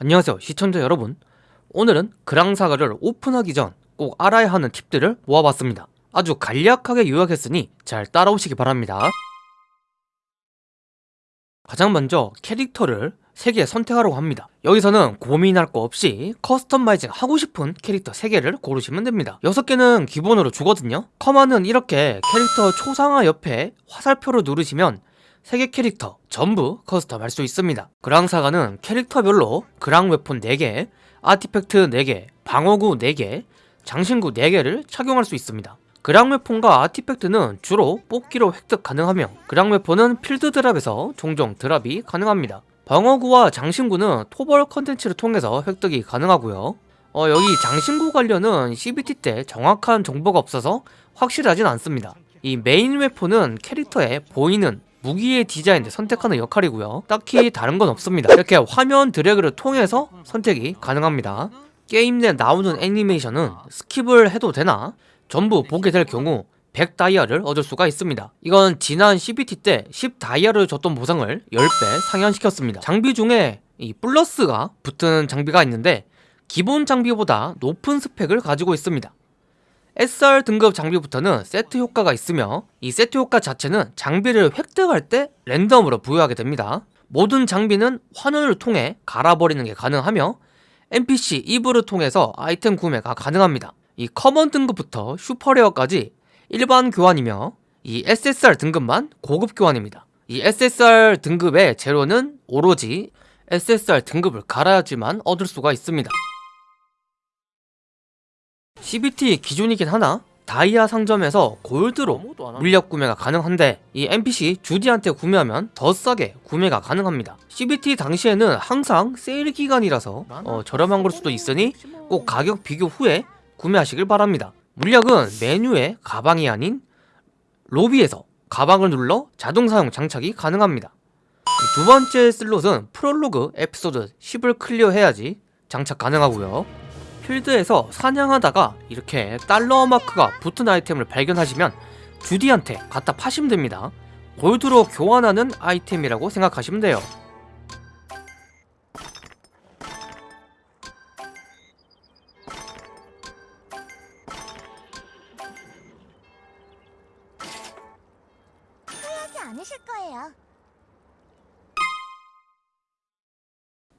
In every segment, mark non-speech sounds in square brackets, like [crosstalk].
안녕하세요 시청자 여러분. 오늘은 그랑사가를 오픈하기 전 꼭 알아야 하는 팁들을 모아봤습니다. 아주 간략하게 요약했으니 잘 따라오시기 바랍니다. 가장 먼저 캐릭터를 3개 선택하라고 합니다. 여기서는 고민할 거 없이 커스터마이징 하고 싶은 캐릭터 3개를 고르시면 됩니다. 6개는 기본으로 주거든요. 커마는 이렇게 캐릭터 초상화 옆에 화살표를 누르시면 3개 캐릭터 전부 custom 할 수 있습니다. 그랑사가는 캐릭터별로 그랑 웨폰 4개, artifact 4개, 방어구 4개, 장신구 4개를 착용할 수 있습니다. 그랑 웨폰과 artifact는 주로 뽑기로 획득 가능하며 그랑 웨폰은 필드 drop에서 종종 drop이 가능합니다. 방어구와 장신구는 토벌 컨텐츠를 통해서 획득이 가능하고요. 어, 여기 장신구 관련은 CBT 때 정확한 정보가 없어서 확실하진 않습니다. 이 main weapon은 캐릭터에 보이는 무기의 디자인을 선택하는 역할이고요. 딱히 다른 건 없습니다. 이렇게 화면 드래그를 통해서 선택이 가능합니다. 게임 내 나오는 애니메이션은 skip을 해도 되나? 전부 보게 될 경우 100 다이아를 얻을 수가 있습니다. 이건 지난 CBT 때 10 다이아를 줬던 보상을 10배 상향시켰습니다. 장비 중에 이 플러스가 붙은 장비가 있는데 기본 장비보다 높은 스펙을 가지고 있습니다 SR 등급 장비부터는 세트 효과가 있으며 이 세트 효과 자체는 장비를 획득할 때 랜덤으로 부여하게 됩니다. 모든 장비는 환원을 통해 갈아버리는 게 가능하며 NPC 이브를 통해서 아이템 구매가 가능합니다. 이 common 등급부터 super rare까지 일반 교환이며 이 SSR 등급만 고급 교환입니다. 이 SSR 등급의 재료는 오로지 SSR 등급을 갈아야지만 얻을 수가 있습니다 CBT 기준이긴 하나? 다이아 상점에서 골드로 물약 구매가 가능한데 이 NPC 주디한테 구매하면 더 싸게 구매가 가능합니다. CBT 당시에는 항상 세일 기간이라서 어, 저렴한 걸 수도 있으니 꼭 가격 비교 후에 구매하시길 바랍니다. 물약은 메뉴에 가방이 아닌 로비에서 가방을 눌러 자동 사용 장착이 가능합니다. 두 번째 슬롯은 프롤로그 에피소드 10을 클리어해야지 장착 가능하고요 필드에서 사냥하다가 이렇게 달러 마크가 붙은 아이템을 발견하시면 주디한테 갖다 파시면 됩니다 골드로 교환하는 아이템이라고 생각하시면 돼요 않으실 거예요.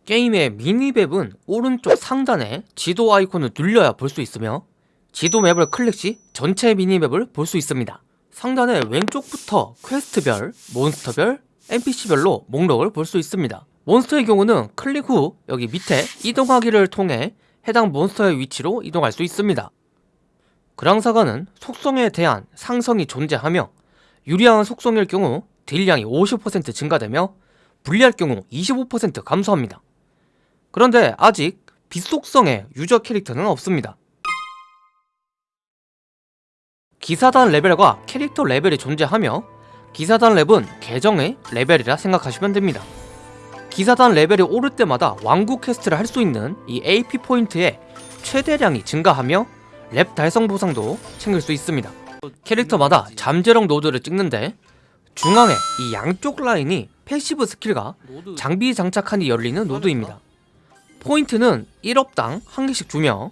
게임의 mini map은 오른쪽 상단에 지도 아이콘을 눌려야 볼 수 있으며 지도 map을 클릭 시 전체 mini map을 볼 수 있습니다. 상단의 왼쪽부터 quest별, 몬스터별, NPC별로 목록을 볼 수 있습니다. 몬스터의 경우는 클릭 후 여기 밑에 이동하기를 통해 해당 몬스터의 위치로 이동할 수 있습니다. 그랑사가는 속성에 대한 상성이 존재하며 유리한 속성일 경우 딜량이 50% 증가되며 불리할 경우 25% 감소합니다 그런데 아직 비속성의 user 캐릭터는 없습니다. 기사단 레벨과 캐릭터 레벨이 존재하며 기사단 렙은 계정의 레벨이라 생각하시면 됩니다. 기사단 레벨이 오를 때마다 왕국 quest를 할 수 있는 이 AP 포인트의 최대량이 증가하며 렙 달성 보상도 챙길 수 있습니다. 캐릭터마다 잠재력 노드를 찍는데 중앙에 이 양쪽 라인이 passive skill과 장비 장착한 뒤 열리는 노드입니다 포인트는 1업당 한 개씩 주며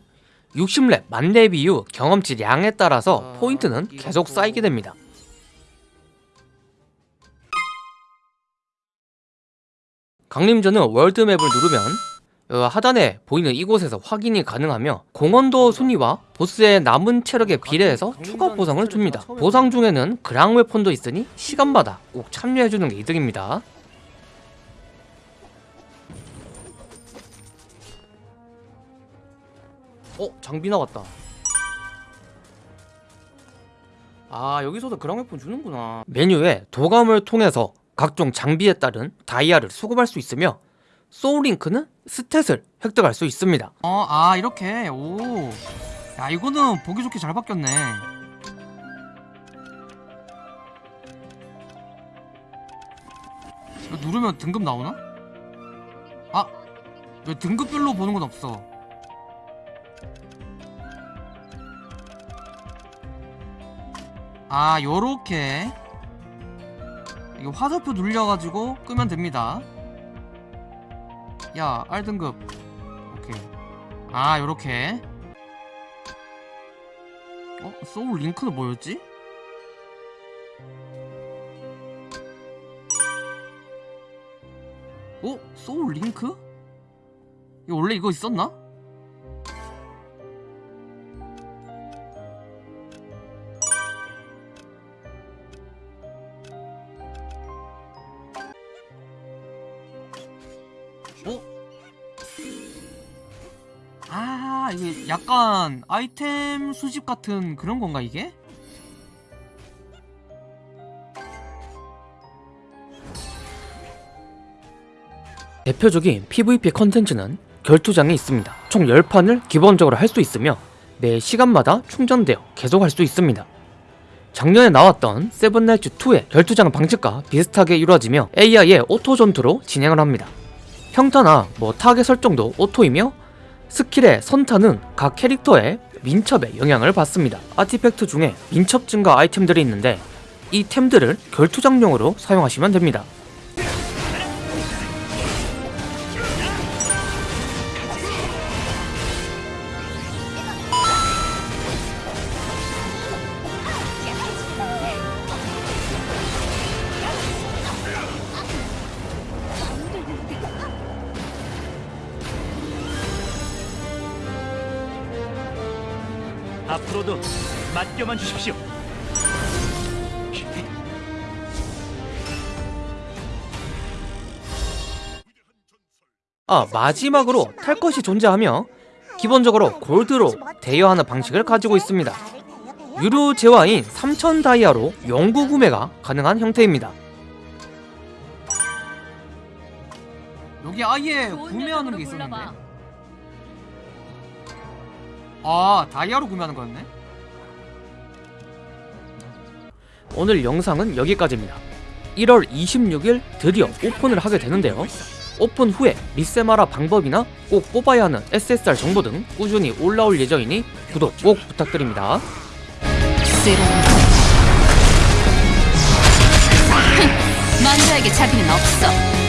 60렙, 만렙 이후 경험치 양에 따라서 포인트는 계속 쌓이게 됩니다. 강림전은 월드맵을 누르면 어, 하단에 보이는 이곳에서 확인이 가능하며 공원도 순위와 보스의 남은 체력에 비례해서 추가 보상을 줍니다. 보상 중에는 그랑 웨폰도 있으니 시간마다 꼭 참여해주는 게 이득입니다 어? 장비 나왔다 아 여기서도 그랑 웨폰 주는구나 메뉴에 도감을 통해서 각종 장비에 따른 다이아를 수급할 수 있으며 소울링크는 스탯을 획득할 수 있습니다 어, 아 이렇게 오. 야 이거는 보기 좋게 잘 바뀌었네. 누르면 등급 나오나? 아, 왜 등급별로 보는 건 없어? 아, 요렇게 이거 화살표 눌려가지고 끄면 됩니다. 야 R등급 오케이 아 요렇게 어? 소울 링크는 뭐였지? 어? 소울 링크? 이거 원래 이거 있었나? 아 이게 약간 아이템 수집 같은 그런 건가 이게? 대표적인 PVP 컨텐츠는 결투장이 있습니다. 총 10판을 기본적으로 할 수 있으며 매 시간마다 충전되어 계속 할 수 있습니다. 작년에 나왔던 세븐나이츠2의 결투장 방식과 비슷하게 이루어지며 AI의 auto 전투로 진행을 합니다. 평타나 뭐 타겟 설정도 auto이며 skill의 선타는 각 캐릭터의 민첩에 영향을 받습니다. artifact 중에 민첩 증가 아이템들이 있는데 이 템들을 결투장용으로 사용하시면 됩니다. 앞으로도 맡겨만 주십시오. 아 마지막으로 탈 것이 존재하며 기본적으로 골드로 대여하는 방식을 가지고 있습니다. 유료 재화인 3000 다이아로 영구 구매가 가능한 형태입니다. 여기 아예 구매하는 게 있었는데 아 다이아로 구매하는 거였네? 오늘 영상은 여기까지입니다. 1월 26일 드디어 오픈을 하게 되는데요. 오픈 후에 리세마라 방법이나 꼭 뽑아야 하는 SSR 정보 등 꾸준히 올라올 예정이니 구독 꼭 부탁드립니다. [laughs] 만주에게 자비는 없어.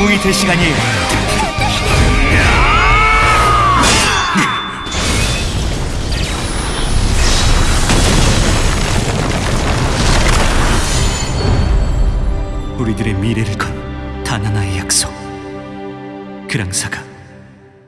영웅이 될 시간이에요. 우리들의 미래를 건 단 하나의 약속. 그랑사가